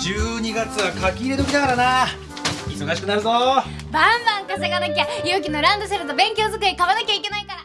12月は書き入れ時だからな忙しくなるぞバンバン稼がなきゃ勇気のランドセルと勉強机買わなきゃいけないから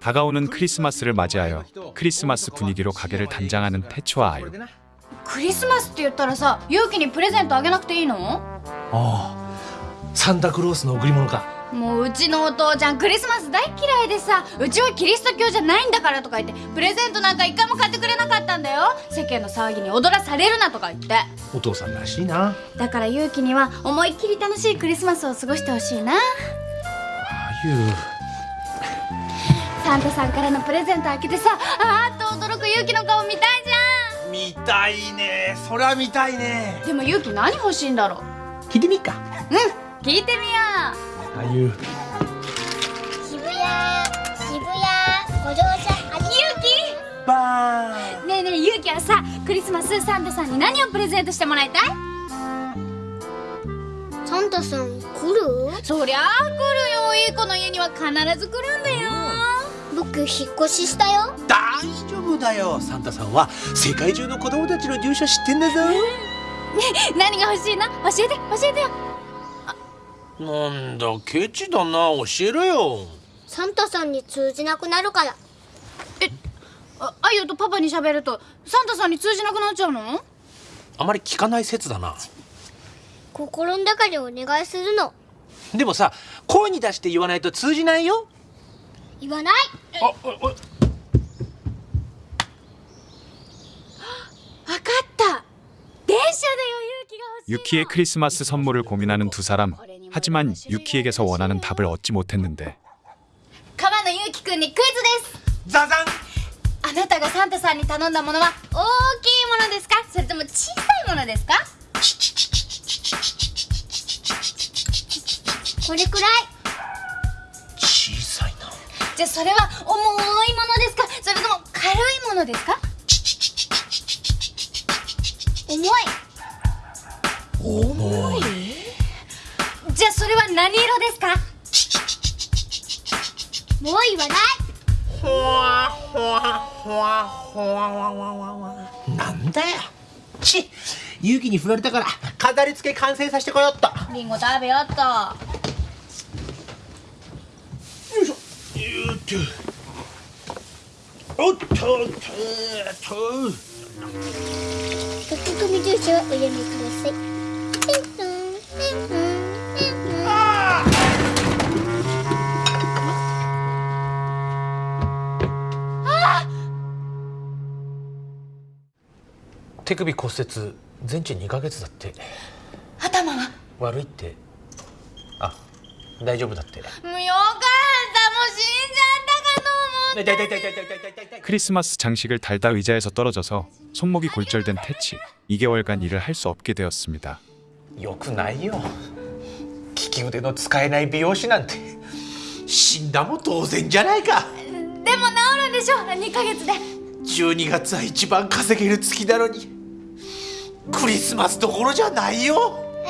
다가오는 크리스마스를 맞이하여 크리스마스 분위기로 가게를 단장하는 태초와 아유. クリスマスって言ったらさ勇気にプレゼントあげなくていいのああサンタクロースの贈り物か もううちのお父ちゃんクリスマス大嫌いでさうちはキリスト教じゃないんだからとか言ってプレゼントなんか一回も買ってくれなかったんだよ。世間の騒ぎに踊らされるなとか言って。お父さんらしいな。だから勇気には思いっきり楽しいクリスマスを過ごしてほしいな。あゆうサンタさんからのプレゼント開けてさあーっと驚く勇気の顔見たいじゃ見たいね。そりゃ見たいね。んでも勇気何欲しいんだろう。聞いてみっか。うん聞いてみよあゆう渋谷渋谷ご乗車ありう勇バーねえねえ勇気はさクリスマスサンタさんに何をプレゼントしてもらいたい？サンタさん来る？そりゃあ来るよ。いい子の家には必ず来るんだよ。僕引っ越ししたよ。大丈夫だよ。サンタさんは世界中の子供たちの住所知ってんだぞ。何が欲しいの？教えて教えてよなんだケチだな教えろよサンタさんに通じなくなるからああゆとパパに喋るとサンタさんに通じなくなっちゃうのあまり聞かない説だな心の中でお願いするのでもさ声に出して言わないと通じないよ言わないあおお分かった電車だよ勇気が欲しい 유키의 크리스마스 선물을 고민하는 두 사람. 하지만 유키에게서 원하는 답을 얻지 못했는데 川野ゆうきくんにクイズですザザンあなたがサンタさんに頼んだものは大きいものですかそれとも小さいものですかこれくらい小さいなじゃあそれは重いものですかそれとも軽いものですか重い重い じゃあそれは何色ですか？もう言わない？ほわほわほわほわわわわわ。なんだよ。ち勇気に振られたから飾り付け完成させてこよっと。リンゴ食べよっと。よいしょ。よっとおっとおっとおっと。一つ組住所をお読みください手首骨折全治2ヶ月だって。頭は悪いって。あ大丈夫だって。もうよかった。もう死んじゃったかのも크리스마스 장식을 달다 의자에서 떨어져서 손목이 골절된 태치 .2 개월간 일을 할 수 없게 되었습니 다. よくないよ利き腕の使えない美容師なんて。死んだも当然じゃないか。でも治るんでしょ2ヶ月で。12月は一番稼げる月なのに。クリスマスどころじゃないよ。え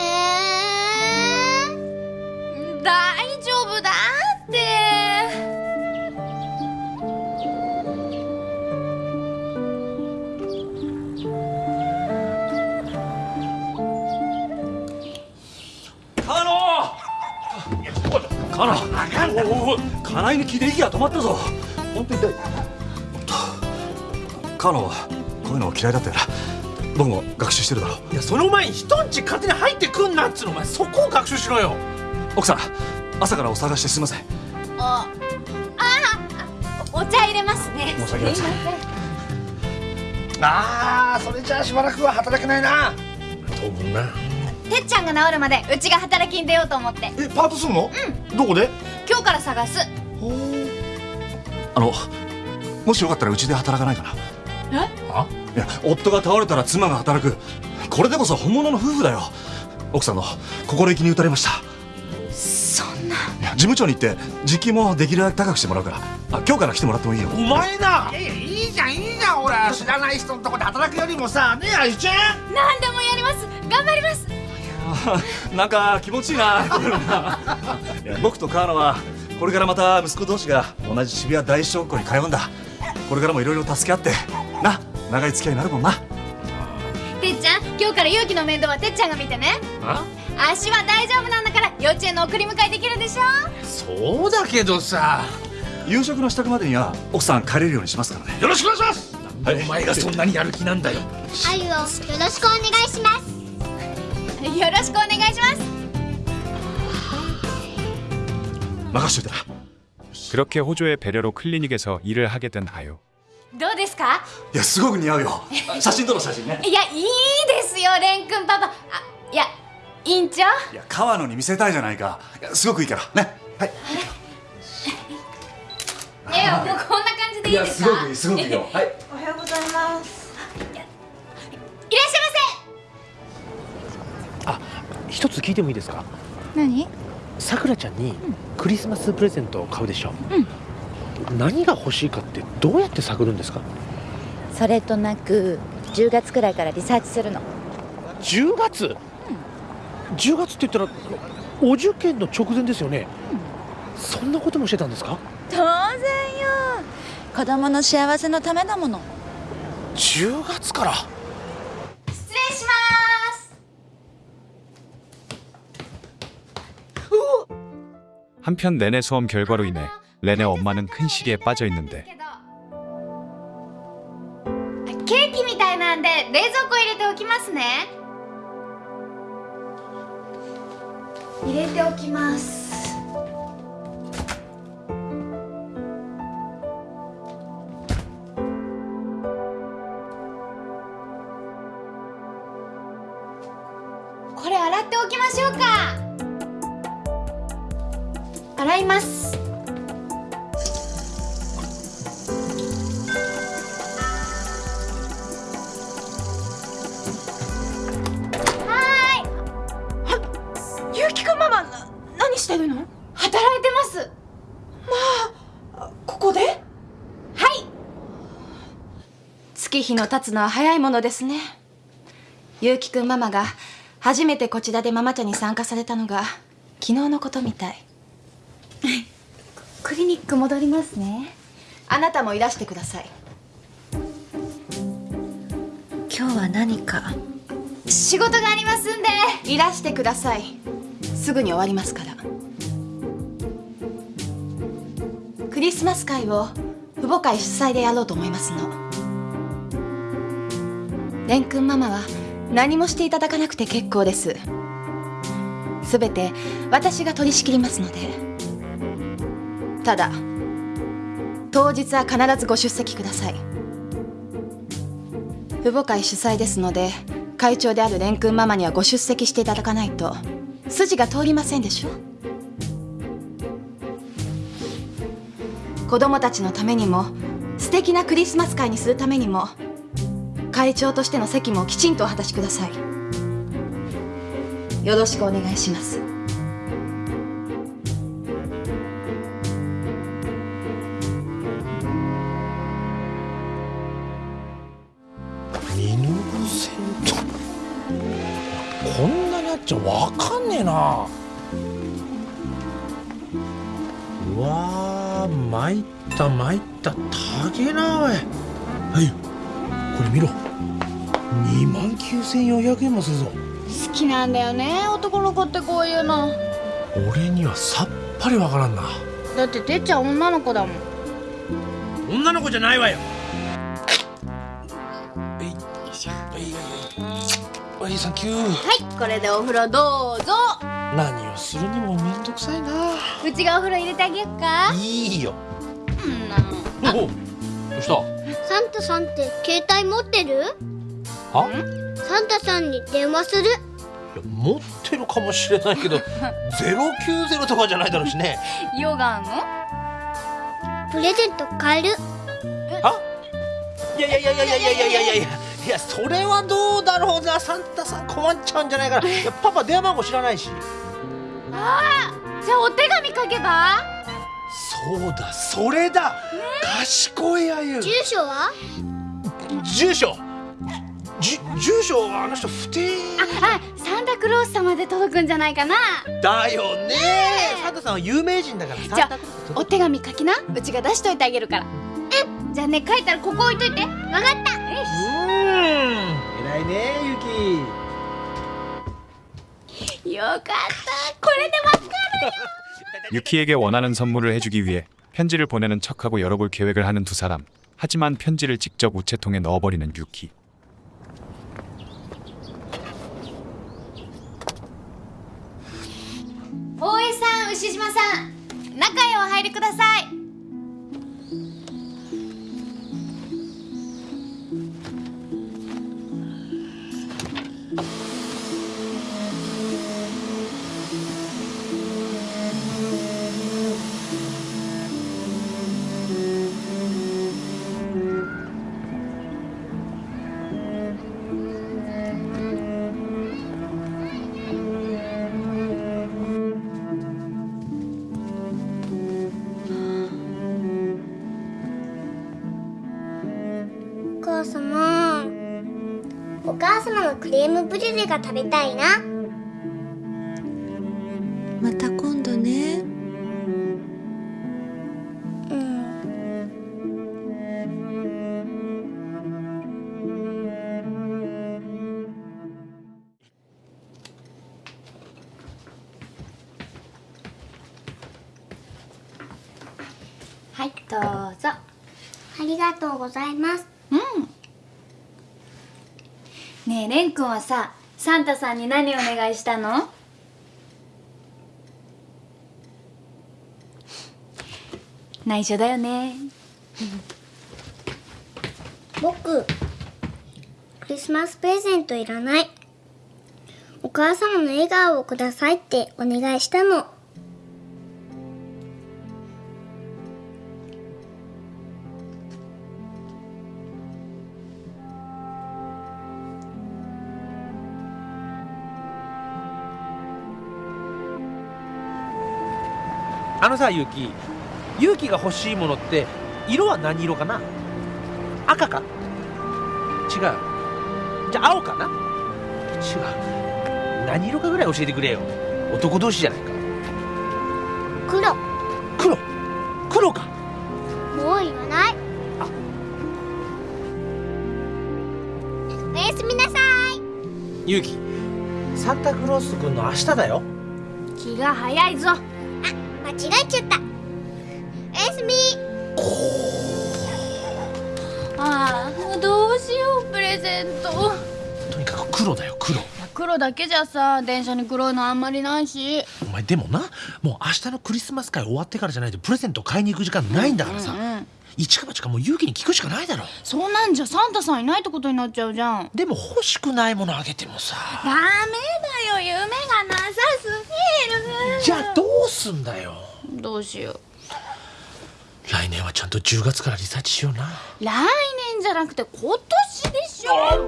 ー、大丈夫だって。カノカノおおお金井に聞いて息が止まったぞ。本当に痛い。カノはこういうの嫌いだったよな僕も学習してるだろいやその前に人んち勝手に入ってくんなっつうのお前。そこを学習しろよ。奥さん朝からお探してすみません。ああお茶入れますね。申し訳ありません。ああそれじゃあしばらくは働けないな。当分な。てっちゃんが治るまでうちが働きに出ようと思って。えパートするの？どこで？今日から探す。あのもしよかったらうちで働かないかな。え？あいや夫が倒れたら妻が働く。これでこそ本物の夫婦だよ。奥さんの心意気に打たれました。そんな。いや事務長に行って時給もできるだけ高くしてもらうから。あ今日から来てもらってもいいよ。お前な。いやいやいいじゃんいいじゃん。俺は知らない人のとこで働くよりもさ。ねえあゆちゃん。何でもやります。頑張ります。なんか気持ちいいな。僕と川野はこれからまた息子同士が同じ渋谷大小学校に通うんだ。これからもいろいろ助け合って。な長い付き合いになるもんなてっちゃん 今日から勇気の面倒はてっちゃんが見てねあ足は大丈夫なんだから幼稚園の送り迎えできるでしょそうだけどさ夕食の支度までには奥さん帰れるようにしますからねよろしくお願いしますなんでお前がそんなにやる気なんだよあゆをよろしくお願いしますよろしくお願いします任しといてな 그렇게 호조의 배려로 클리닉에서 일을 하게 된 아유. ですか？いやすごく似合うよ。写真撮ろう写真ね。いやいいですよレン君パパ。あいや委員長？いや川野に見せたいじゃないか。すごくいいから。ね。はい。えもうこんな感じでいいですか？いいすごくいいよ。はい。いらっしゃいあ一つ聞いてもいいですか？ませ何？さくらちゃんにクリスマスプレゼントを買うでしょ、何が欲しいかってどうやって探るんですかそれとなく10月くらいからリサーチするの10月、10月って言ったらお受験の直前ですよね、そんなこともしてたんですか当然よ子供の幸せのためだもの10月から失礼します。 한편 내내 수험 결과로 인해 렌의 엄마는 큰 시리에 빠져 있는데 ケーキみたいなんで冷蔵庫入れておきますね。入れておきます。これ洗っておきましょうか。洗います。 何してるの？働いてます。ここで？はい。月日の経つのは早いものですねゆうきくんママが初めてこちらでママ茶に参加されたのが昨日のことみたいクリニック戻りますね。あなたもいらしてください今日は何か？仕事がありますんで。いらしてくださいすぐに終わりますから。クリスマス会を父母会主催でやろうと思いますの。蓮くんママは何もしていただかなくて結構です。すべて私が取り仕切りますので。ただ当日は必ずご出席ください。父母会主催ですので会長である蓮くんママにはご出席していただかないと。筋が通りませんでしょ？子供たちのためにも素敵なクリスマス会にするためにも会長としての責務をきちんとお果たしください。よろしくお願いします。な。うわー参った参った。たげなおい。はい。これ見ろ。2万9400円もするぞ。好きなんだよね男の子ってこういうの。俺にはさっぱりわからんな。だっててっちゃん女の子だもん。女の子じゃないわよはいサンキュー。はいこれでお風呂どうぞ。何をするにもめんどくさいな。うちがお風呂入れてあげよっか。いいよ。うん。なおおどうした？サンタさんって携帯持ってる？は？サンタさんに電話する。いや持ってるかもしれないけど 090とかじゃないだろうしね。ヨガの？プレゼント買えるいやいやいやいやいやいやいやいやいやいやそれはどうだろうな。サンタさん困っちゃうんじゃないかな。パパ電話番号知らないし。じゃあお手紙書けば？そうだそれだ、賢いあゆ。住所は？住所。じ住所あの人不定。あサンタクロース様で届くんじゃないかな。だよね。サンタさんは有名人だからじゃあお手紙書きな。うちが出しといてあげるから。えじゃあね書いたらここ置いといて。わかった うーん偉い 偉いねゆきよかったこれでわかる 유키에게 원하는 선물을 해주기 위해 편지를 보내는 척하고 열어볼 계획을 하는 두 사람. 하지만 편지를 직접 우체통에 넣어버리는 유키. 大江さん牛島さん中へお入りください クレームブリュレが食べたいな。また今度ね。うん。はいどうぞ。ありがとうございますねえレン君はさサンタさんに何お願いしたの？内緒だよね。僕クリスマスプレゼントいらない。お母様の笑顔をくださいってお願いしたの。あのさゆきゆうきが欲しいものって色は何色かな？赤か？違う。じゃあ青かな？違う。何色かぐらい教えてくれよ。男同士じゃないか。黒。黒？黒か？もういらない。おやすみなさい。ゆうきサンタクロースくんの明日だよ。気が早いぞえちゃった。おやすみ。ああどうしようプレゼント。とにかく黒だよ黒。黒だけじゃさ電車に黒いのあんまりないし。お前でもなもう明日のクリスマス会終わってからじゃないとプレゼント買いに行く時間ないんだからさ、うん一か八かもう勇気に聞くしかないだろ。そんなんじゃ。サンタさんいないってことになっちゃうじゃん。でも欲しくないものあげてもさ。ダメだよ。夢がなさすじゃあどうすんだよ。どうしよう。来年はちゃんと10月からリサーチしような。来年じゃなくて今年でしょ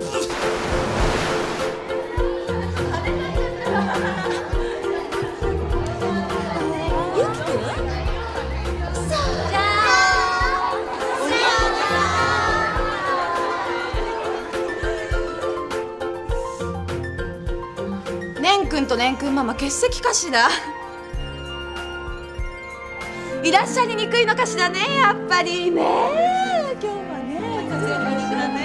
くんとねんくんママ欠席かしら？いらっしゃりにくいのかしらねやっぱり。ね今日はね。風邪にくだね。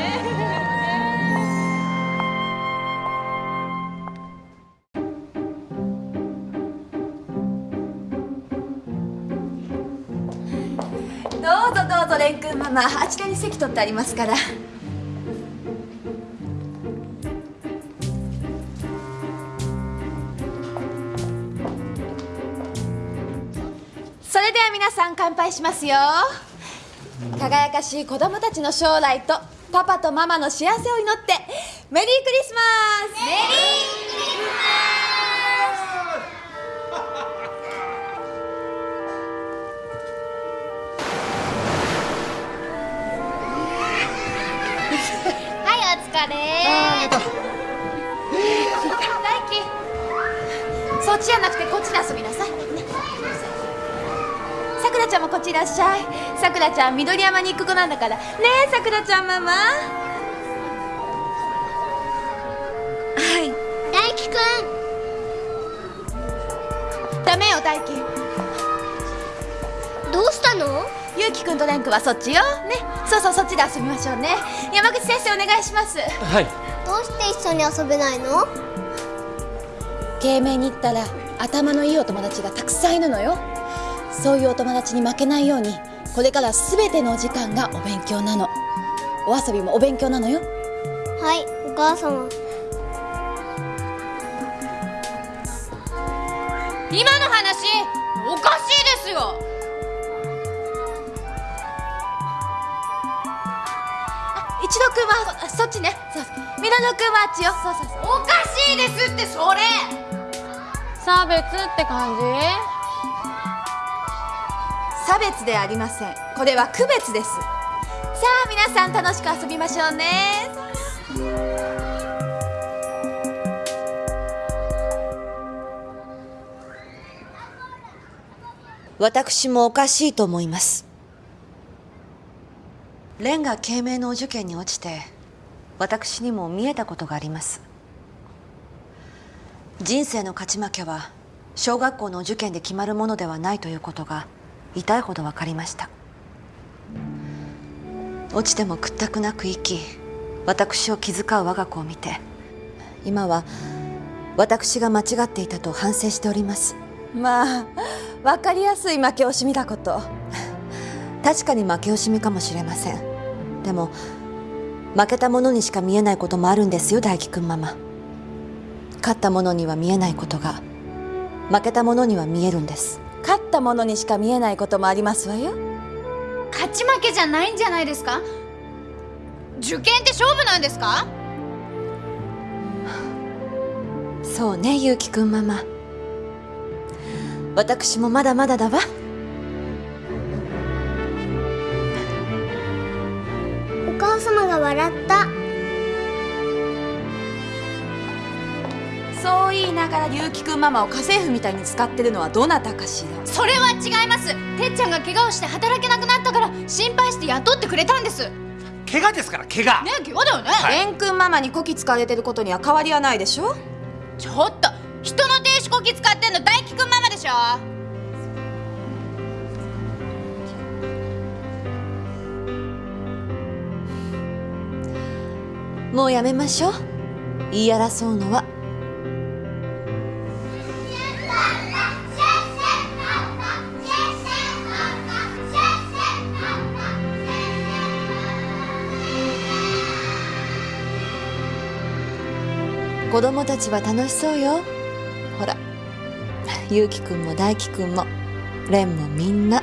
どうぞどうぞれんくんママ。あちらに席取ってありますからさん乾杯しますよ。輝かしい子供たちの将来とパパとママの幸せを祈ってメリークリスマス！メリークリスはいお疲れ。大輝。そっちじゃなくてこっちで遊びなさいくらちゃんもこっちいらっしゃい。さくらちゃん緑山に行く子なんだから。ねえさくらちゃんママ。はい。大輝くん。ダメよ大輝どうしたの？ゆうきくんとれんくんはそっちよ。ね。そうそうそっちで遊びましょうね。山口先生お願いします。はい。どううして一緒に遊べないの？慶明に行ったら頭のいいお友達がたくさんいるのよそういうお友達に負けないようにこれから全てのお時間がお勉強なの。お遊びもお勉強なのよ。はいお母様。今の話おかしいですよ。一度くんはあそっちね。そうそう。ミラノくんはあっちよ。そうそうそう。おかしいですってそれ。差別って感じ？差別ではありません。これは区別です。さあ皆さん楽しく遊びましょうね。私もおかしいと思います。蓮が慶明のお受験に落ちて私にも見えたことがあります。人生の勝ち負けは小学校の受験で決まるものではないということが痛いほど分かりました。落ちても屈託なく生き私を気遣う我が子を見て今は私が間違っていたと反省しております。まあ分かりやすい負け惜しみだこと。確かに負け惜しみかもしれません。でも負けた者にしか見えないこともあるんですよ大輝くんママ。勝った者には見えないことが負けた者には見えるんです勝ったものにしか見えないこともありますわよ。勝ち負けじゃないんじゃないですか？受験って勝負なんですか？そうねゆうきくんママ。私もまだまだだわ。お母様が笑ったそう言いながら結城くんママを家政婦みたいに使ってるのはどなたかしら？それは違います。てっちゃんが怪我をして働けなくなったから心配して雇ってくれたんです。ね怪我ですから怪我。怪我だよね、蓮くんママにこき使われてることには変わりはないでしょ？ちょっと人の停止こき使ってんの大輝くんママでしょ。もうやめましょう。言い争うのは供たちは楽しそうよ。ほらゆうきくんも大輝くんも蓮もみんな。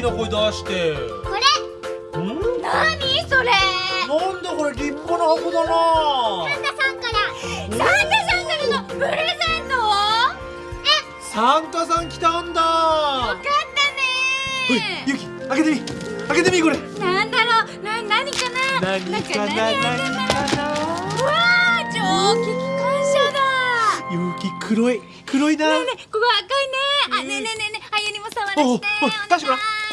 きな声出して。これ。ん？何それ？なんだこれ立派な箱だな。サンタさんから。サンタさんからのプレゼントを？サンタさん来たんだ。よかったね。ゆき開けてみ。開けてみこれ。なんだろう？な何かな？何かな何かな？うわあ蒸気機関車だ。ゆき黒い黒いな。ねえねえここ赤いね。あねえねえねえねえあゆにも触らせて。お願い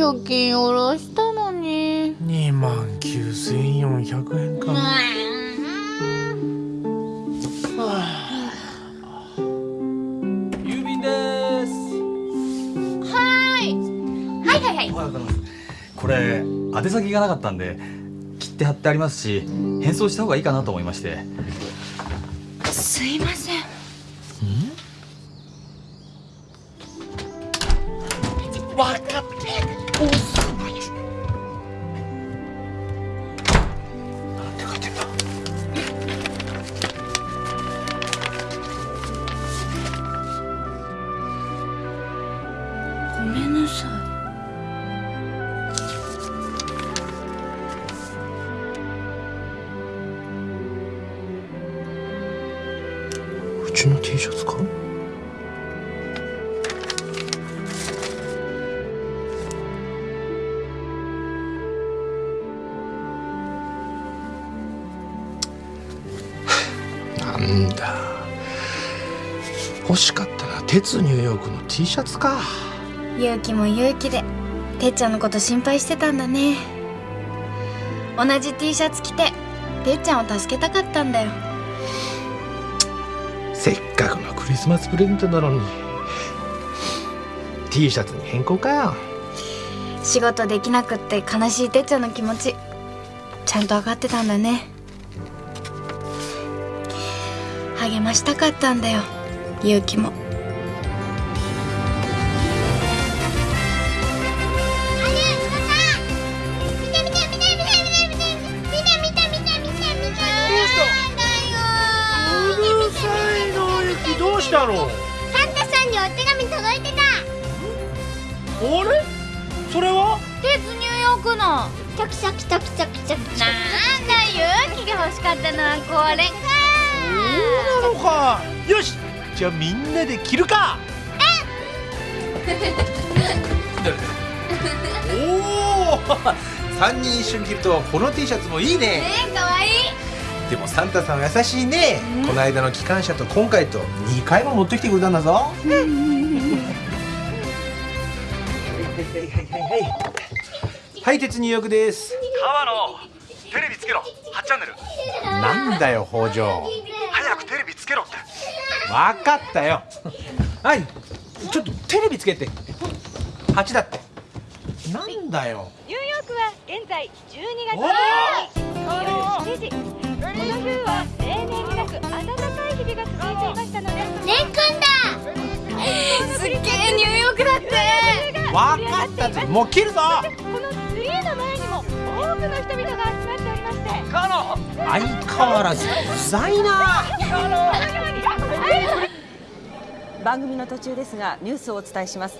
貯金下ろしたのに。2万9400円か郵便ですはい。はいはいはい。おはようございますこれ宛先がなかったんで切って貼ってありますし返送した方がいいかなと思いまして。すいませんなんだ。欲しかったな鉄ニューヨークの T シャツか。い勇気も勇気でてっちゃんのこと心配してたんだね。同じ T シャツ着ててっちゃんを助けたかったんだよ。せっかくのクリスマスプレゼントなのに。T シャツに変更かよ。仕事できなくって悲しいてっちゃんの気持ちちゃんと分かってたんだね励ましたかったんだよ。勇気も。どうしたのサンタさんにお手紙届いてたあれそれは鉄ニューヨークのチョキチョキチョキチョキチョキなんだ勇気が欲しかったのはこれかそうなのか。よし。じゃあみんなで着るか。おお3人一緒に着るとこの T シャツもいいね。ねえかわいい。でもサンタさんは優しいね、この間の機関車と今回と2回も持ってきてくれたんだぞ。はい。鉄入浴です川野テレビつけろ8チャンネルなんだよ北条分かったよ。はい。ちょっとテレビつけて。8だって。なんだよ。ニューヨークは現在12お月夜7時。この冬は例年になく暖かい日々が続いていましたので。レン君すっげえニューヨークだって。分かったぞ。もう切るぞ。このツリーの前にも多くの人々が集まっており相変わらずうざいな。番組の途中ですがニュースをお伝えします。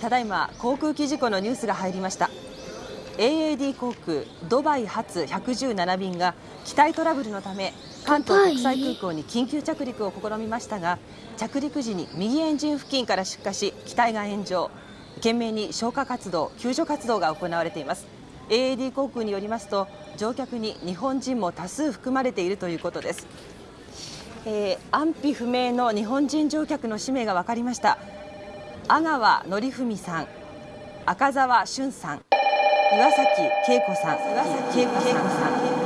ただいま航空機事故のニュースが入りました。AAD 航空ドバイ発117便が機体トラブルのため関東国際空港に緊急着陸を試みましたが着陸時に右エンジン付近から出火し機体が炎上。懸命に消火活動救助活動が行われています。AAD 航空によりますと乗客に日本人も多数含まれているということです。えー安否不明の日本人乗客の氏名が分かりました。阿川則文さん赤澤俊さん岩崎恵子さん岩崎恵子さん。